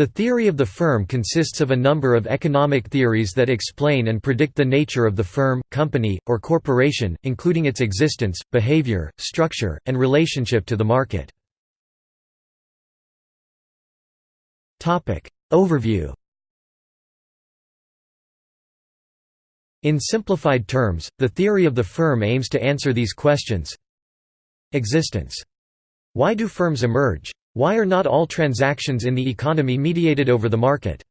The theory of the firm consists of a number of economic theories that explain and predict the nature of the firm, company, or corporation, including its existence, behavior, structure, and relationship to the market. Overview In simplified terms, the theory of the firm aims to answer these questions Existence. Why do firms emerge? Why are not all transactions in the economy mediated over the market?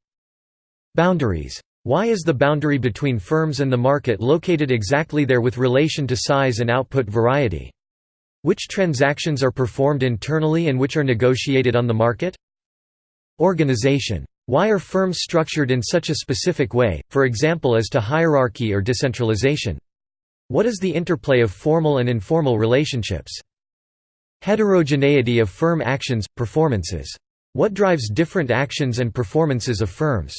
Boundaries. Why is the boundary between firms and the market located exactly there with relation to size and output variety? Which transactions are performed internally and which are negotiated on the market? Organization. Why are firms structured in such a specific way, for example as to hierarchy or decentralization? What is the interplay of formal and informal relationships? Heterogeneity of firm actions, performances. What drives different actions and performances of firms?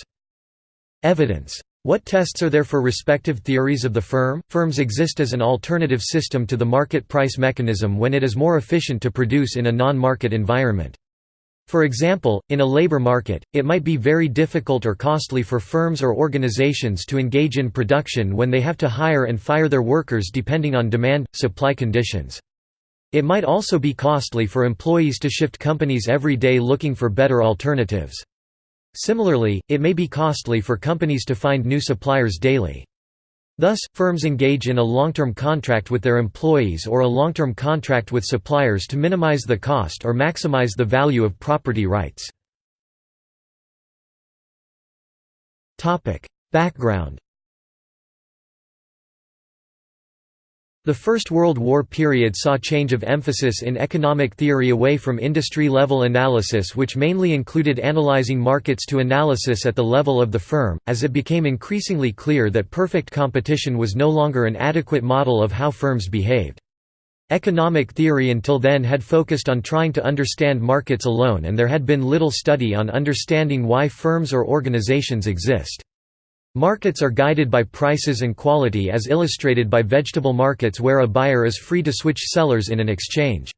Evidence. What tests are there for respective theories of the firm? Firms exist as an alternative system to the market price mechanism when it is more efficient to produce in a non-market environment. For example, in a labor market, it might be very difficult or costly for firms or organizations to engage in production when they have to hire and fire their workers depending on demand-supply conditions. It might also be costly for employees to shift companies every day looking for better alternatives. Similarly, it may be costly for companies to find new suppliers daily. Thus, firms engage in a long-term contract with their employees or a long-term contract with suppliers to minimize the cost or maximize the value of property rights. Background The First World War period saw change of emphasis in economic theory away from industry-level analysis which mainly included analyzing markets to analysis at the level of the firm, as it became increasingly clear that perfect competition was no longer an adequate model of how firms behaved. Economic theory until then had focused on trying to understand markets alone and there had been little study on understanding why firms or organizations exist. Markets are guided by prices and quality as illustrated by vegetable markets where a buyer is free to switch sellers in an exchange.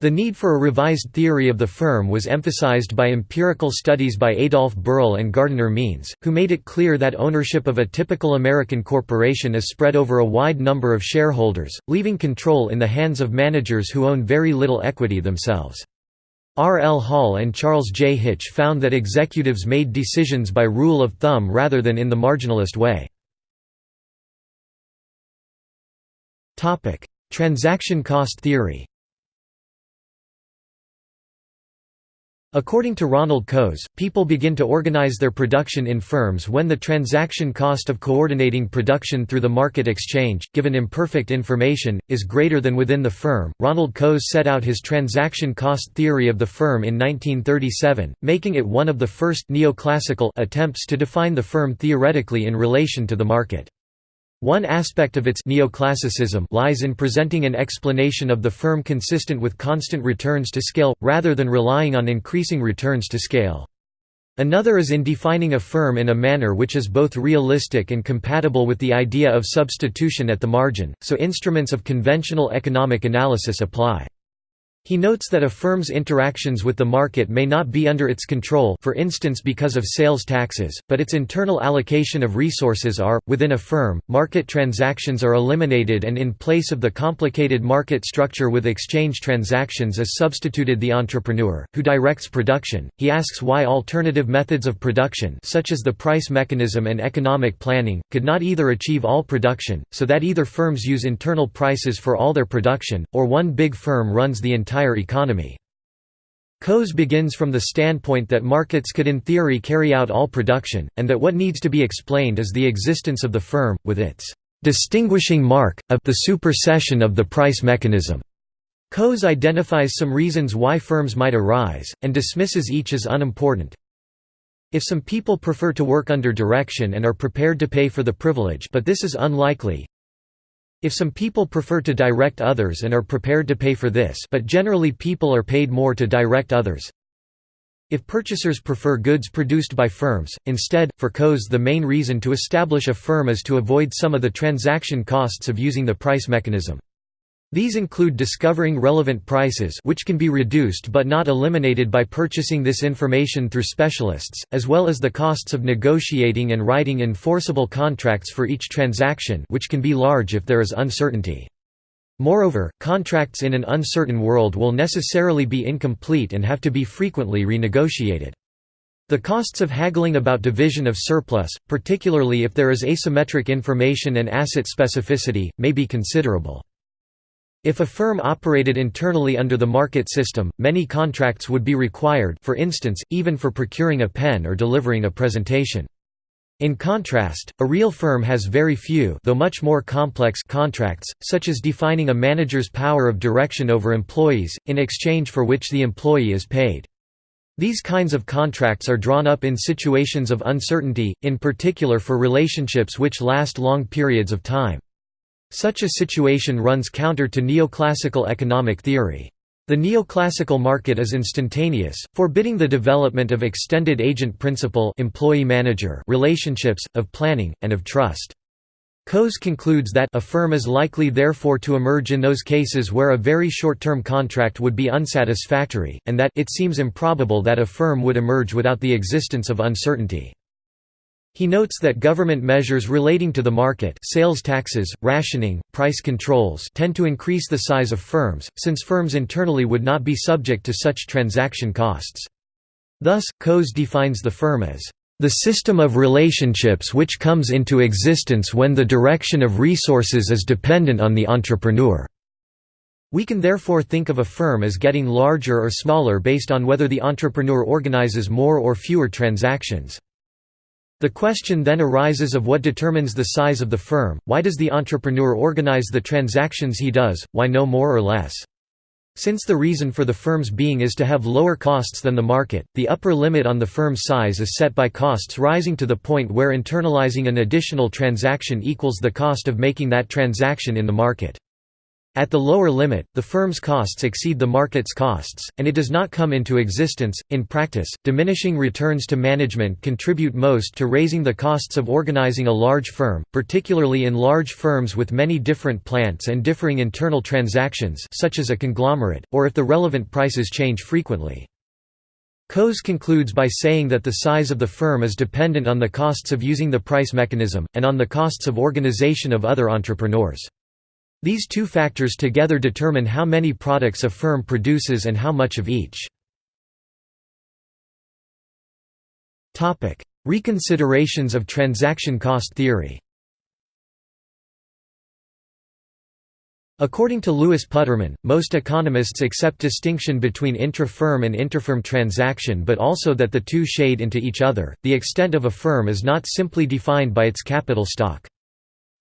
The need for a revised theory of the firm was emphasized by empirical studies by Adolf Berle and Gardiner Means, who made it clear that ownership of a typical American corporation is spread over a wide number of shareholders, leaving control in the hands of managers who own very little equity themselves. R. L. Hall and Charles J. Hitch found that executives made decisions by rule of thumb rather than in the marginalist way. Transaction cost theory According to Ronald Coase, people begin to organize their production in firms when the transaction cost of coordinating production through the market exchange, given imperfect information, is greater than within the firm. Ronald Coase set out his transaction cost theory of the firm in 1937, making it one of the first neoclassical attempts to define the firm theoretically in relation to the market. One aspect of its neoclassicism lies in presenting an explanation of the firm consistent with constant returns to scale, rather than relying on increasing returns to scale. Another is in defining a firm in a manner which is both realistic and compatible with the idea of substitution at the margin, so instruments of conventional economic analysis apply. He notes that a firm's interactions with the market may not be under its control for instance because of sales taxes, but its internal allocation of resources are. Within a firm, market transactions are eliminated and in place of the complicated market structure with exchange transactions is substituted the entrepreneur, who directs production. He asks why alternative methods of production such as the price mechanism and economic planning, could not either achieve all production, so that either firms use internal prices for all their production, or one big firm runs the entire entire economy. Coase begins from the standpoint that markets could in theory carry out all production, and that what needs to be explained is the existence of the firm, with its distinguishing mark, of the supersession of the price mechanism. Coase identifies some reasons why firms might arise, and dismisses each as unimportant. If some people prefer to work under direction and are prepared to pay for the privilege but this is unlikely, if some people prefer to direct others and are prepared to pay for this but generally people are paid more to direct others if purchasers prefer goods produced by firms, instead, for Coase the main reason to establish a firm is to avoid some of the transaction costs of using the price mechanism. These include discovering relevant prices which can be reduced but not eliminated by purchasing this information through specialists, as well as the costs of negotiating and writing enforceable contracts for each transaction which can be large if there is uncertainty. Moreover, contracts in an uncertain world will necessarily be incomplete and have to be frequently renegotiated. The costs of haggling about division of surplus, particularly if there is asymmetric information and asset specificity, may be considerable. If a firm operated internally under the market system, many contracts would be required for instance, even for procuring a pen or delivering a presentation. In contrast, a real firm has very few though much more complex contracts, such as defining a manager's power of direction over employees, in exchange for which the employee is paid. These kinds of contracts are drawn up in situations of uncertainty, in particular for relationships which last long periods of time. Such a situation runs counter to neoclassical economic theory. The neoclassical market is instantaneous, forbidding the development of extended agent principal employee-manager relationships, of planning, and of trust. Coase concludes that a firm is likely therefore to emerge in those cases where a very short-term contract would be unsatisfactory, and that it seems improbable that a firm would emerge without the existence of uncertainty. He notes that government measures relating to the market sales taxes, rationing, price controls tend to increase the size of firms, since firms internally would not be subject to such transaction costs. Thus, Coase defines the firm as the system of relationships which comes into existence when the direction of resources is dependent on the entrepreneur. We can therefore think of a firm as getting larger or smaller based on whether the entrepreneur organizes more or fewer transactions. The question then arises of what determines the size of the firm, why does the entrepreneur organize the transactions he does, why no more or less? Since the reason for the firm's being is to have lower costs than the market, the upper limit on the firm's size is set by costs rising to the point where internalizing an additional transaction equals the cost of making that transaction in the market. At the lower limit, the firm's costs exceed the market's costs, and it does not come into existence. In practice, diminishing returns to management contribute most to raising the costs of organizing a large firm, particularly in large firms with many different plants and differing internal transactions, such as a conglomerate, or if the relevant prices change frequently. Coase concludes by saying that the size of the firm is dependent on the costs of using the price mechanism, and on the costs of organization of other entrepreneurs. These two factors together determine how many products a firm produces and how much of each. Reconsiderations of transaction cost theory According to Louis Putterman, most economists accept distinction between intra-firm and interfirm transaction but also that the two shade into each other. The extent of a firm is not simply defined by its capital stock.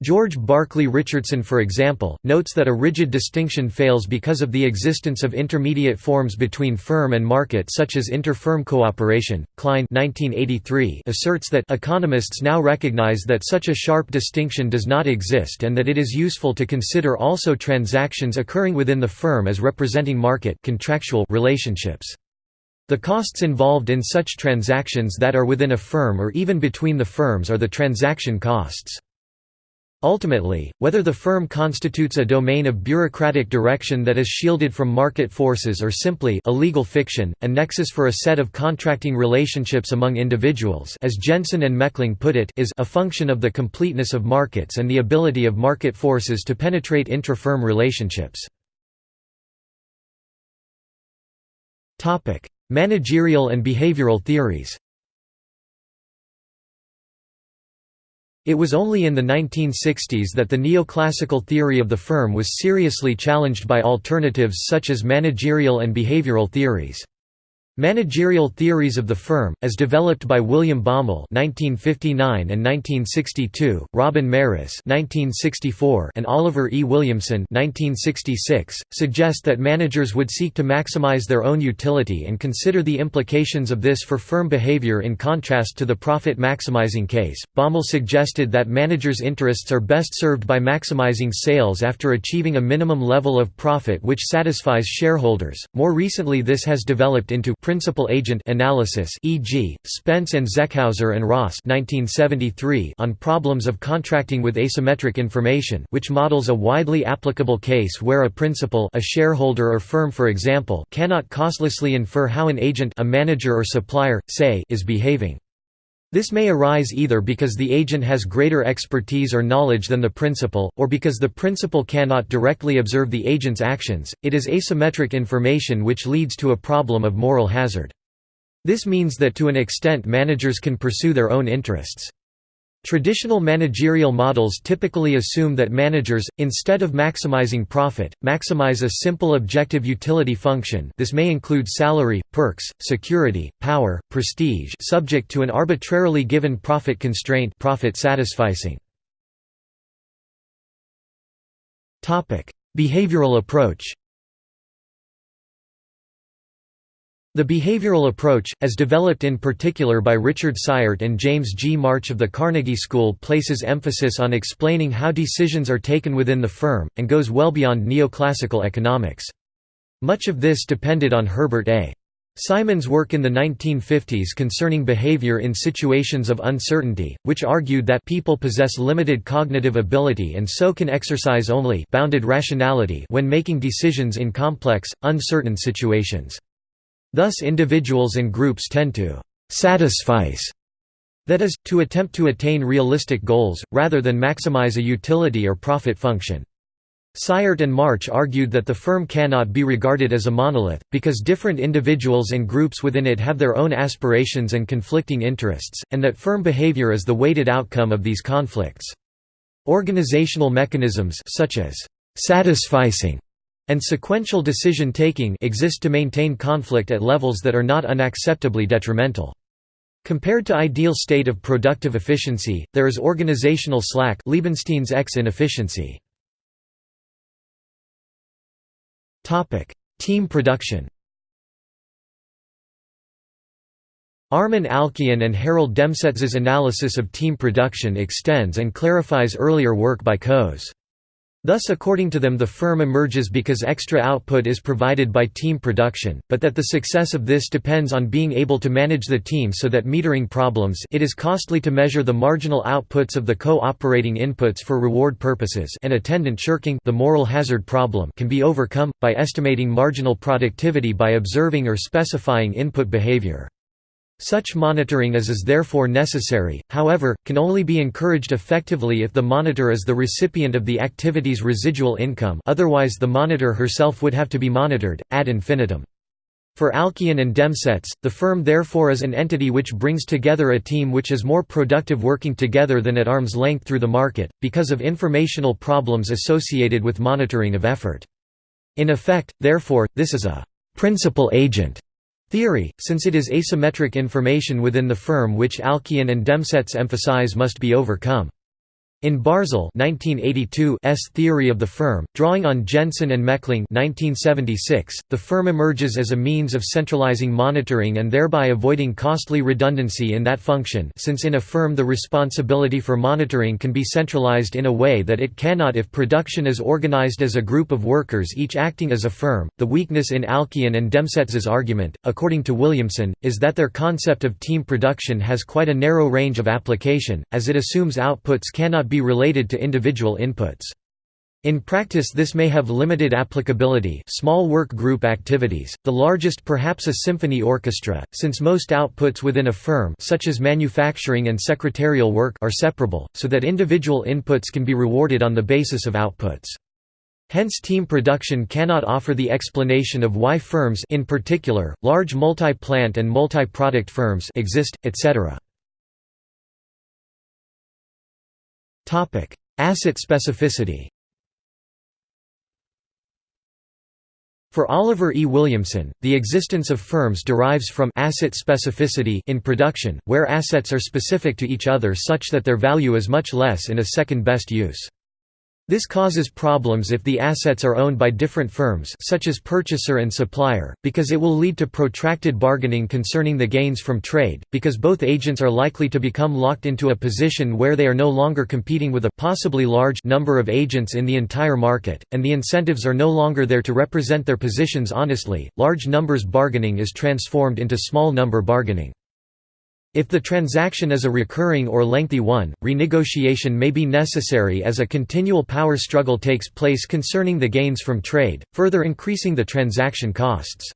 George Barclay Richardson for example, notes that a rigid distinction fails because of the existence of intermediate forms between firm and market such as inter-firm cooperation. Klein 1983 asserts that economists now recognize that such a sharp distinction does not exist and that it is useful to consider also transactions occurring within the firm as representing market contractual relationships. The costs involved in such transactions that are within a firm or even between the firms are the transaction costs. Ultimately, whether the firm constitutes a domain of bureaucratic direction that is shielded from market forces or simply a legal fiction, a nexus for a set of contracting relationships among individuals as Jensen and Meckling put it is a function of the completeness of markets and the ability of market forces to penetrate intra-firm relationships. Managerial and behavioral theories It was only in the 1960s that the neoclassical theory of the firm was seriously challenged by alternatives such as managerial and behavioral theories. Managerial theories of the firm, as developed by William Baumol (1959 and 1962), Robin Marris (1964), and Oliver E. Williamson (1966), suggest that managers would seek to maximize their own utility and consider the implications of this for firm behavior in contrast to the profit-maximizing case. Baumol suggested that managers' interests are best served by maximizing sales after achieving a minimum level of profit which satisfies shareholders. More recently, this has developed into principal-agent analysis e.g., Spence and Zeckhauser and Ross 1973 on problems of contracting with asymmetric information which models a widely applicable case where a principal a shareholder or firm for example cannot costlessly infer how an agent a manager or supplier, say, is behaving. This may arise either because the agent has greater expertise or knowledge than the principal, or because the principal cannot directly observe the agent's actions. It is asymmetric information which leads to a problem of moral hazard. This means that to an extent managers can pursue their own interests. Traditional managerial models typically assume that managers, instead of maximizing profit, maximize a simple objective utility function this may include salary, perks, security, power, prestige subject to an arbitrarily given profit constraint profit satisficing. Behavioral approach The behavioral approach, as developed in particular by Richard Cyert and James G. March of the Carnegie School places emphasis on explaining how decisions are taken within the firm, and goes well beyond neoclassical economics. Much of this depended on Herbert A. Simon's work in the 1950s concerning behavior in situations of uncertainty, which argued that people possess limited cognitive ability and so can exercise only bounded rationality when making decisions in complex, uncertain situations. Thus individuals and groups tend to «satisfice» that is, to attempt to attain realistic goals, rather than maximize a utility or profit function. Cyert and March argued that the firm cannot be regarded as a monolith, because different individuals and groups within it have their own aspirations and conflicting interests, and that firm behavior is the weighted outcome of these conflicts. Organizational mechanisms such as «satisficing» and sequential decision-taking exist to maintain conflict at levels that are not unacceptably detrimental. Compared to ideal state of productive efficiency, there is organizational slack Leibenstein's X inefficiency. Team production Armen Alchian and Harold Demsetz's analysis of team production extends and clarifies earlier work by Coase. Thus according to them the firm emerges because extra output is provided by team production, but that the success of this depends on being able to manage the team so that metering problems it is costly to measure the marginal outputs of the co-operating inputs for reward purposes and attendant shirking the moral hazard problem can be overcome, by estimating marginal productivity by observing or specifying input behavior. Such monitoring as is therefore necessary, however, can only be encouraged effectively if the monitor is the recipient of the activity's residual income otherwise the monitor herself would have to be monitored, ad infinitum. For Alchian and Demsetz, the firm therefore is an entity which brings together a team which is more productive working together than at arm's length through the market, because of informational problems associated with monitoring of effort. In effect, therefore, this is a «principal agent» Theory, since it is asymmetric information within the firm which Alchian and Demsetz emphasize must be overcome. In Barzel 1982's theory of the firm, drawing on Jensen and Meckling 1976, the firm emerges as a means of centralizing monitoring and thereby avoiding costly redundancy in that function since in a firm the responsibility for monitoring can be centralized in a way that it cannot if production is organized as a group of workers each acting as a firm. The weakness in Alchian and Demsetz's argument, according to Williamson, is that their concept of team production has quite a narrow range of application, as it assumes outputs cannot be related to individual inputs. In practice this may have limited applicability small work group activities, the largest perhaps a symphony orchestra, since most outputs within a firm such as manufacturing and secretarial work are separable, so that individual inputs can be rewarded on the basis of outputs. Hence team production cannot offer the explanation of why firms in particular, large multi-plant and multi-product firms exist, etc. Topic: Asset specificity. For Oliver E. Williamson, the existence of firms derives from asset specificity in production, where assets are specific to each other such that their value is much less in a second-best use. This causes problems if the assets are owned by different firms such as purchaser and supplier, because it will lead to protracted bargaining concerning the gains from trade, because both agents are likely to become locked into a position where they are no longer competing with a possibly large number of agents in the entire market, and the incentives are no longer there to represent their positions honestly. Large numbers bargaining is transformed into small number bargaining. If the transaction is a recurring or lengthy one, renegotiation may be necessary as a continual power struggle takes place concerning the gains from trade, further increasing the transaction costs.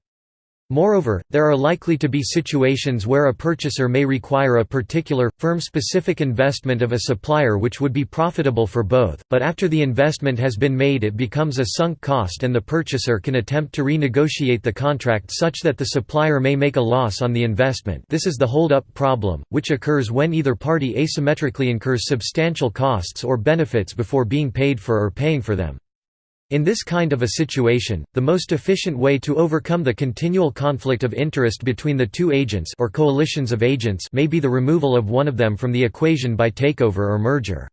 Moreover, there are likely to be situations where a purchaser may require a particular, firm-specific investment of a supplier which would be profitable for both, but after the investment has been made it becomes a sunk cost and the purchaser can attempt to renegotiate the contract such that the supplier may make a loss on the investment this is the hold-up problem, which occurs when either party asymmetrically incurs substantial costs or benefits before being paid for or paying for them. In this kind of a situation, the most efficient way to overcome the continual conflict of interest between the two agents or coalitions of agents may be the removal of one of them from the equation by takeover or merger.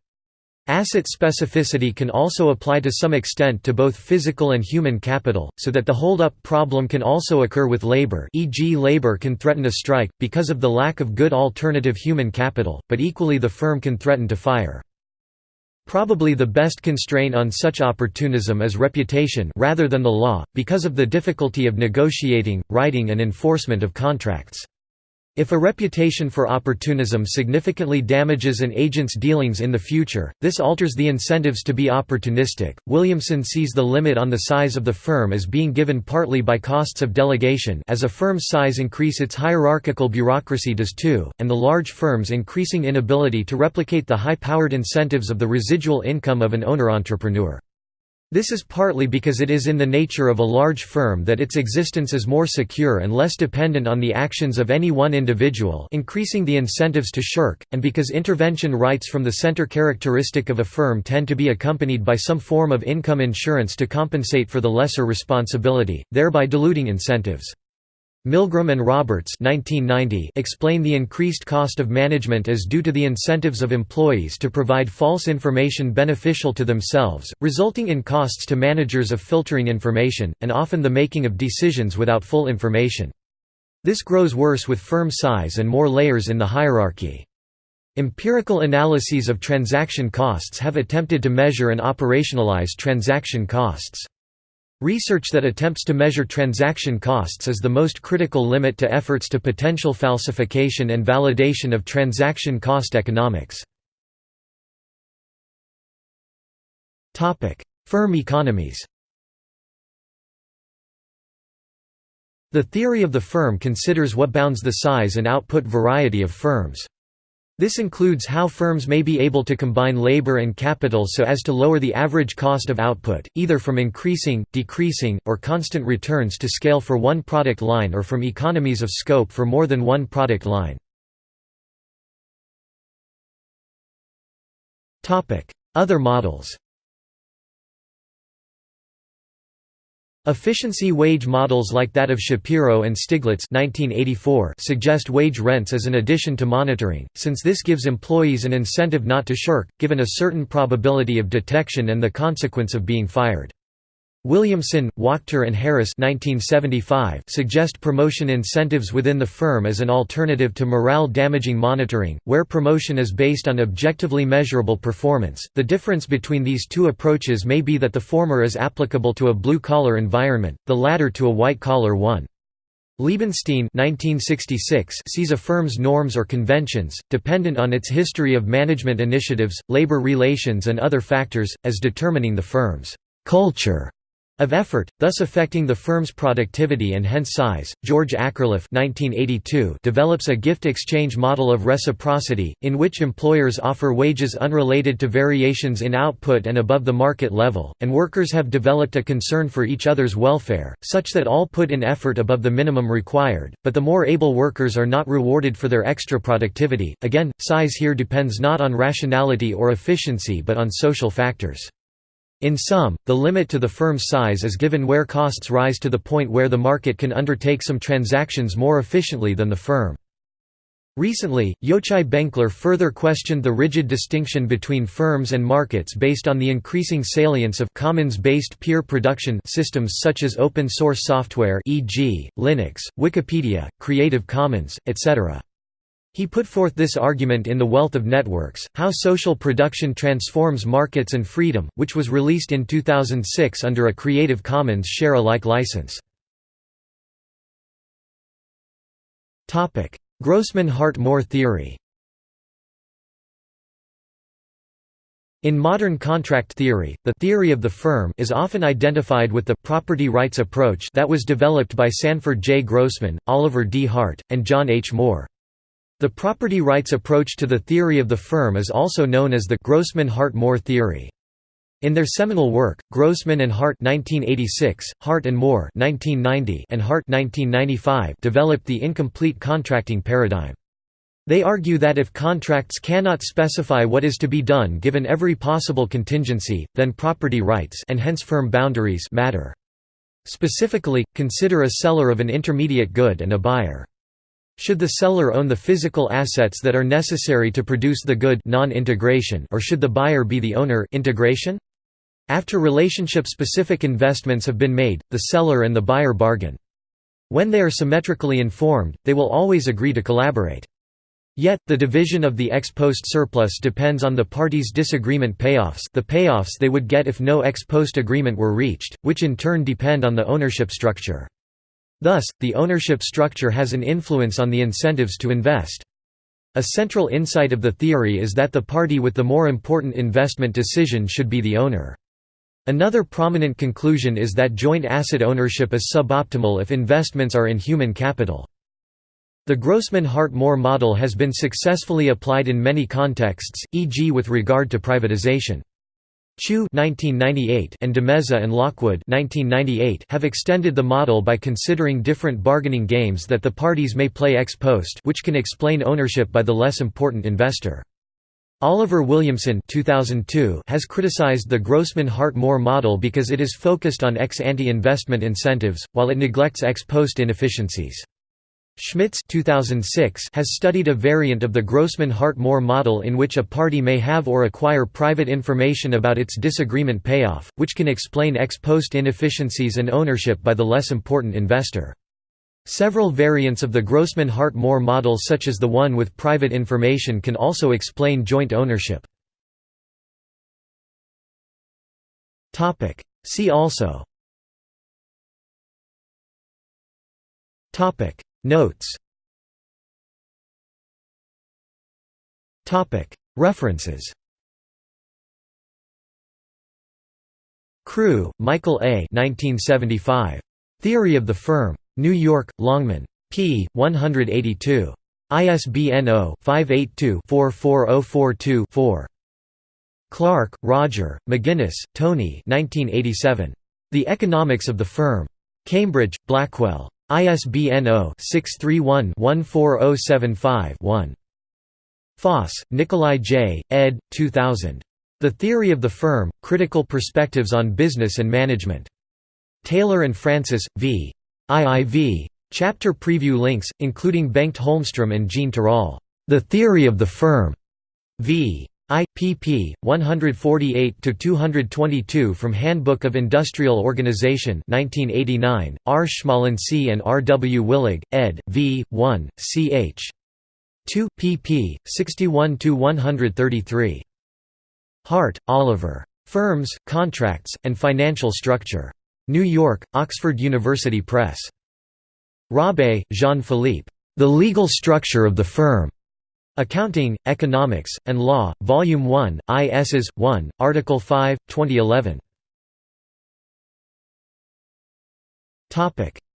Asset specificity can also apply to some extent to both physical and human capital, so that the hold-up problem can also occur with labor e.g. labor can threaten a strike, because of the lack of good alternative human capital, but equally the firm can threaten to fire. Probably the best constraint on such opportunism is reputation rather than the law, because of the difficulty of negotiating, writing and enforcement of contracts. If a reputation for opportunism significantly damages an agent's dealings in the future, this alters the incentives to be opportunistic. Williamson sees the limit on the size of the firm as being given partly by costs of delegation as a firm's size increase its hierarchical bureaucracy does too, and the large firm's increasing inability to replicate the high-powered incentives of the residual income of an owner-entrepreneur. This is partly because it is in the nature of a large firm that its existence is more secure and less dependent on the actions of any one individual increasing the incentives to shirk, and because intervention rights from the center characteristic of a firm tend to be accompanied by some form of income insurance to compensate for the lesser responsibility, thereby diluting incentives. Milgrom and Roberts 1990 explain the increased cost of management as due to the incentives of employees to provide false information beneficial to themselves, resulting in costs to managers of filtering information, and often the making of decisions without full information. This grows worse with firm size and more layers in the hierarchy. Empirical analyses of transaction costs have attempted to measure and operationalize transaction costs. Research that attempts to measure transaction costs is the most critical limit to efforts to potential falsification and validation of transaction cost economics. Firm economies The theory of the firm considers what bounds the size and output variety of firms. This includes how firms may be able to combine labor and capital so as to lower the average cost of output, either from increasing, decreasing, or constant returns to scale for one product line or from economies of scope for more than one product line. Other models Efficiency wage models like that of Shapiro and Stiglitz 1984 suggest wage rents as an addition to monitoring, since this gives employees an incentive not to shirk, given a certain probability of detection and the consequence of being fired. Williamson, Wachter and Harris 1975 suggest promotion incentives within the firm as an alternative to morale-damaging monitoring, where promotion is based on objectively measurable performance. The difference between these two approaches may be that the former is applicable to a blue-collar environment, the latter to a white-collar one. Leibenstein 1966 sees a firm's norms or conventions, dependent on its history of management initiatives, labor relations and other factors, as determining the firm's culture of effort, thus affecting the firm's productivity and hence size. George Akerlof (1982) develops a gift exchange model of reciprocity, in which employers offer wages unrelated to variations in output and above the market level, and workers have developed a concern for each other's welfare, such that all put in effort above the minimum required, but the more able workers are not rewarded for their extra productivity. Again, size here depends not on rationality or efficiency but on social factors. In sum, the limit to the firm's size is given where costs rise to the point where the market can undertake some transactions more efficiently than the firm. Recently, Yochai Benkler further questioned the rigid distinction between firms and markets based on the increasing salience of commons-based peer production systems such as open-source software e.g., Linux, Wikipedia, Creative Commons, etc. He put forth this argument in The Wealth of Networks, How Social Production Transforms Markets and Freedom, which was released in 2006 under a Creative Commons share-alike license. Grossman–Hart–Moore theory In modern contract theory, the theory of the firm is often identified with the property rights approach that was developed by Sanford J. Grossman, Oliver D. Hart, and John H. Moore. The property rights approach to the theory of the firm is also known as the Grossman–Hart–Moore theory. In their seminal work, Grossman and Hart 1986, Hart and Moore 1990, and Hart 1995 developed the incomplete contracting paradigm. They argue that if contracts cannot specify what is to be done given every possible contingency, then property rights and hence firm boundaries matter. Specifically, consider a seller of an intermediate good and a buyer. Should the seller own the physical assets that are necessary to produce the good non-integration or should the buyer be the owner integration? After relationship-specific investments have been made, the seller and the buyer bargain. When they are symmetrically informed, they will always agree to collaborate. Yet, the division of the ex post surplus depends on the parties' disagreement payoffs the payoffs they would get if no ex post agreement were reached, which in turn depend on the ownership structure. Thus, the ownership structure has an influence on the incentives to invest. A central insight of the theory is that the party with the more important investment decision should be the owner. Another prominent conclusion is that joint asset ownership is suboptimal if investments are in human capital. The Grossman-Hart-Moore model has been successfully applied in many contexts, e.g. with regard to privatization. Chu and DeMeza and Lockwood have extended the model by considering different bargaining games that the parties may play ex post which can explain ownership by the less important investor. Oliver Williamson 2002 has criticized the Grossman-Hart-Moore model because it is focused on ex-ante investment incentives, while it neglects ex-post inefficiencies. Schmitz 2006 has studied a variant of the Grossman-Hart-Moore model in which a party may have or acquire private information about its disagreement payoff, which can explain ex-post inefficiencies and ownership by the less important investor. Several variants of the Grossman-Hart-Moore model such as the one with private information can also explain joint ownership. See also Notes References Crew, Michael A. 1975. Theory of the Firm. New York, Longman. p. 182. ISBN 0-582-44042-4. Clark, Roger, McGuinness, Tony The Economics of the Firm. Cambridge, Blackwell. ISBN 0-631-14075-1. Foss, Nikolai J., ed. 2000. The Theory of the Firm, Critical Perspectives on Business and Management. Taylor and Francis, v. IIV. Chapter preview links, including Bengt Holmstrom and Jean Tirole. The Theory of the Firm. v. I. pp. 148–222 from Handbook of Industrial Organization 1989, R. Schmalensee and R. W. Willig, ed. v. 1, ch. 2, pp. 61–133. Hart, Oliver. Firms, Contracts, and Financial Structure. New York, Oxford University Press. Robé, Jean-Philippe. The Legal Structure of the Firm. Accounting, Economics, and Law, Volume 1, ISs. 1, Article 5, 2011.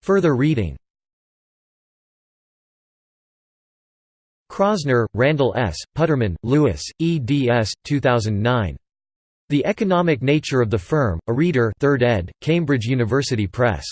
Further reading Kroszner, Randall S., Putterman, Lewis, eds. 2009. The Economic Nature of the Firm, a Reader 3rd ed., Cambridge University Press.